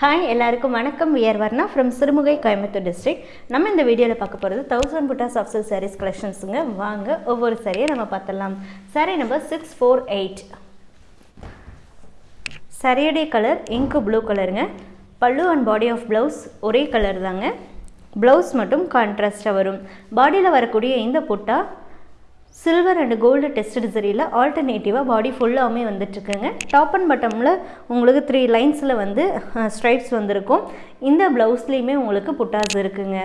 Hi எல்லாருக்கும் வணக்கம். We're Varna from Sirumugai Coimbatore district நம்ம இந்த வீடியோவில் பார்க்க போகிறது தௌசண்ட் புட்டாஸ் ஆஃப் சில் சாரீஸ் கலெக்ஷன்ஸுங்க வாங்க ஒவ்வொரு சாரியை நம்ம பார்த்துடலாம். Sari number six four eight சாரியுடைய கலர் இங்கு ப்ளூ கலருங்க pallu and body of blouse ஒரே கலர் தாங்க. ப்ளவுஸ் மட்டும் கான்ட்ராஸ்ட்டாக வரும். பாடியில் வரக்கூடிய இந்த butta silver and gold tested சரியில் ஆல்டர்னேட்டிவாக பாடி ஃபுல்லாகவுமே வந்துட்டுருக்குங்க. டாப் அண்ட் பட்டமில் உங்களுக்கு த்ரீ லைன்ஸில் வந்து ஸ்ட்ரைப்ஸ் வந்திருக்கும். இந்த ப்ளவுஸ்லேயுமே உங்களுக்கு புட்டாஸ் இருக்குங்க.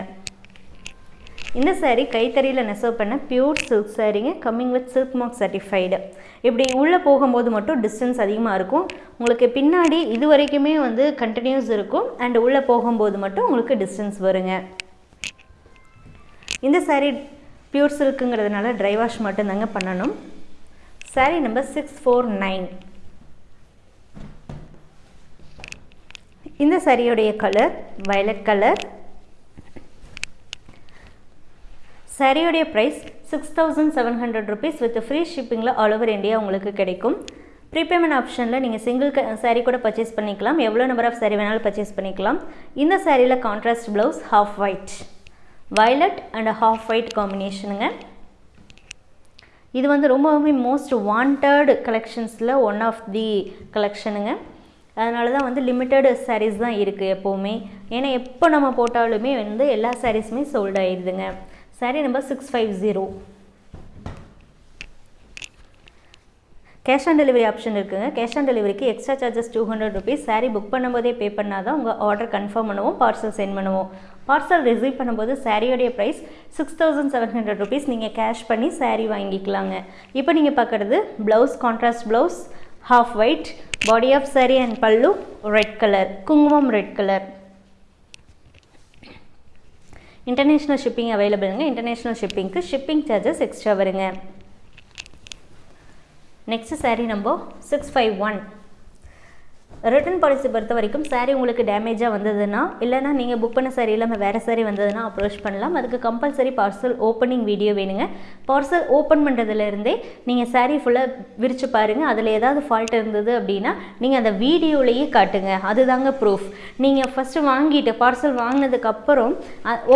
இந்த சாரீ கைத்தறியில் நெசவு பண்ண pure silk சாரீங்க coming with silk mark certified இப்படி உள்ளே போகும்போது மட்டும் டிஸ்டன்ஸ் அதிகமாக இருக்கும். உங்களுக்கு பின்னாடி இது வரைக்குமே வந்து கண்டினியூஸ் இருக்கும். அண்ட் உள்ளே போகும்போது மட்டும் உங்களுக்கு டிஸ்டன்ஸ் வருங்க. இந்த சாரீ பியூர் சில்க்குங்கிறதுனால ட்ரை வாஷ் மட்டும்தாங்க பண்ணணும். Saree number six four nine இந்த சாரியோடைய colour violet colour சாரியோடைய price six thousand seven hundred rupees with free ஷிப்பிங்கில் all over India உங்களுக்கு கிடைக்கும். ப்ரீபேமெண்ட் ஆப்ஷனில் நீங்கள் சிங்கிள் க சாரீ கூட பர்ச்சேஸ் பண்ணிக்கலாம். எவ்வளோ நம்பர் ஆஃப் சாரீ வேணாலும் பர்ச்சேஸ் பண்ணிக்கலாம். இந்த சாரியில் contrast blouse half white violet and half white காம்பினேஷனுங்க இது வந்து ரொம்பவுமே மோஸ்ட் வாண்டட் கலெக்ஷன்ஸில் ஒன் ஆஃப் தி கலெக்ஷனுங்க அதனால தான் வந்து லிமிட்டட் சாரீஸ் தான் இருக்குது எப்போவுமே. ஏன்னா எப்போ நம்ம போட்டாலுமே வந்து எல்லா சாரீஸுமே sold ஆயிடுதுங்க saree number six five zero cash on delivery option இருக்குங்க. கேஷ் ஆன் டெலிவரிக்கு extra charges two hundred rupees saree book பண்ணும்போதே பே பண்ணால் தான் உங்கள் ஆர்டர் கன்ஃபார்ம் பண்ணுவோம் பார்சல் சென்ட் பண்ணுவோம். பார்சல் ரிசீவ் பண்ணும்போது சாரியோடைய price six thousand seven hundred rupees நீங்கள் கேஷ் பண்ணி சாரீ வாங்கிக்கலாங்க. இப்போ நீங்கள் பார்க்குறது blouse contrast blouse half white body of saree and pallu red colour குங்குமம் red colour international shipping அவைலபிளுங்க international ஷிப்பிங்க்கு ஷிப்பிங் சார்ஜஸ் எக்ஸ்ட்ரா வருங்க. Next saree number six five one return policy பொறுத்த வரைக்கும் சாரீ உங்களுக்கு டேமேஜாக வந்ததுன்னா இல்லைனா நீங்கள் புக் பண்ண சாரீ இல்லாமல் வேறு சாரீ வந்ததுன்னா அப்ரோச் பண்ணலாம். அதுக்கு கம்பல்சரி பார்சல் ஓப்பனிங் வீடியோ வேணுங்க. பார்சல் ஓப்பன் பண்ணுறதுலேருந்தே நீங்கள் சாரீ ஃபுல்லாக விரித்து பாருங்கள் அதில் ஏதாவது ஃபால்ட் இருந்தது அப்படின்னா நீங்கள் அந்த வீடியோலேயே காட்டுங்க. அதுதாங்க ப்ரூஃப் நீங்கள் ஃபஸ்ட்டு வாங்கிட்டு பார்சல் வாங்கினதுக்கப்புறம்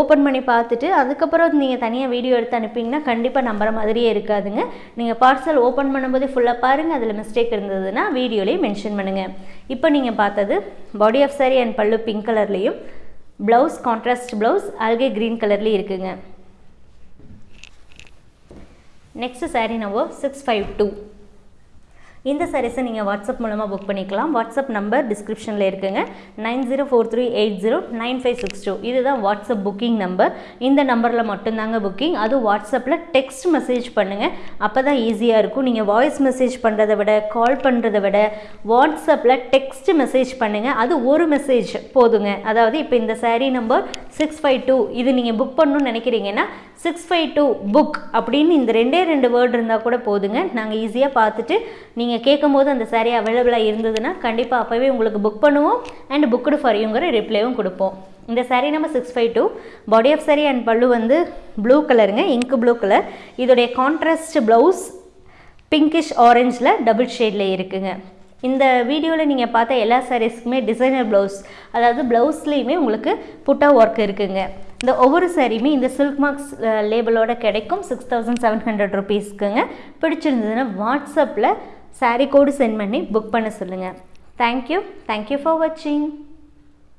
ஓப்பன் பண்ணி பார்த்துட்டு அதுக்கப்புறம் நீங்கள் தனியாக வீடியோ எடுத்து அனுப்பிங்கன்னா கண்டிப்பாக நம்புற மாதிரியே இருக்காதுங்க. நீங்கள் பார்சல் ஓப்பன் பண்ணும்போதே ஃபுல்லாக பாருங்கள் அதில் மிஸ்டேக் இருந்ததுன்னா வீடியோலேயே மென்ஷன் பண்ணுங்கள் இப்போ நீங்கள் பார்த்தது body of saree and pallu pink கலர்லேயும் ப்ளவுஸ் கான்ட்ராஸ்ட் ப்ளவுஸ் அல்கே க்ரீன் கலர்லேயும் இருக்குங்க. Next saree number six five two இந்த சாரீஸை நீங்கள் வாட்ஸ்அப் மூலமாக புக் பண்ணிக்கலாம். வாட்ஸ்அப் நம்பர் டிஸ்கிரிப்ஷனில் இருக்குங்க. Nine zero four three eight zero nine five six two. இதுதான் வாட்ஸ்அப் புக்கிங் நம்பர் இந்த நம்பரில் மட்டும்தாங்க புக்கிங் அதுவும் வாட்ஸ்அப்பில் டெக்ஸ்ட் மெசேஜ் பண்ணுங்கள் அப்போ தான் ஈஸியாக இருக்கும். நீங்கள் வாய்ஸ் மெசேஜ் பண்ணுறதை விட கால் பண்ணுறதை விட வாட்ஸ்அப்பில் டெக்ஸ்ட் மெசேஜ் பண்ணுங்கள் அது ஒரு மெசேஜ் போதுங்க. அதாவது இப்போ இந்த saree number six five two இது நீங்கள் புக் பண்ணணும்னு நினைக்கிறீங்கன்னா சிக்ஸ் ஃபைவ் டூ புக் அப்படின்னு இந்த ரெண்டே ரெண்டு வேர்டு இருந்தால் கூட போதுங்க. நாங்கள் ஈஸியாக பார்த்துட்டு நீங்கள் கேட்கும் போது அந்த சாரீ அவைலபிளாக இருந்ததுன்னா கண்டிப்பாக அப்போவே உங்களுக்கு புக் பண்ணுவோம் அண்ட் புக்குடு ஃபார் யூங்கிற ரிப்ளைவும் கொடுப்போம். இந்த சாரீ நம்ம six five two body of saree and pallu வந்து ப்ளூ கலருங்க இங்க் ப்ளூ கலர் இதோடைய கான்ட்ராஸ்ட் ப்ளவுஸ் பிங்கிஷ் ஆரஞ்சில் டபுள் ஷேடில் இருக்குங்க. இந்த வீடியோவில் நீங்கள் பார்த்த எல்லா சாரீஸ்க்குமே டிசைனர் ப்ளவுஸ் அதாவது ப்ளவுஸ்லேயுமே உங்களுக்கு புட்டா ஒர்க் இருக்குங்க. இந்த ஒவ்வொரு சாரியுமே இந்த சில்க் மார்க்ஸ் லேபிளோட கிடைக்கும். சிக்ஸ் தௌசண்ட் செவன் ஹண்ட்ரட் ருபீஸ்க்குங்க பிடிச்சிருந்ததுன்னா வாட்ஸ்அப்பில் சாரீ கோடு சென்ட் பண்ணி புக் பண்ண சொல்லுங்கள் தேங்க்யூ தேங்க்யூ ஃபார் வாட்சிங்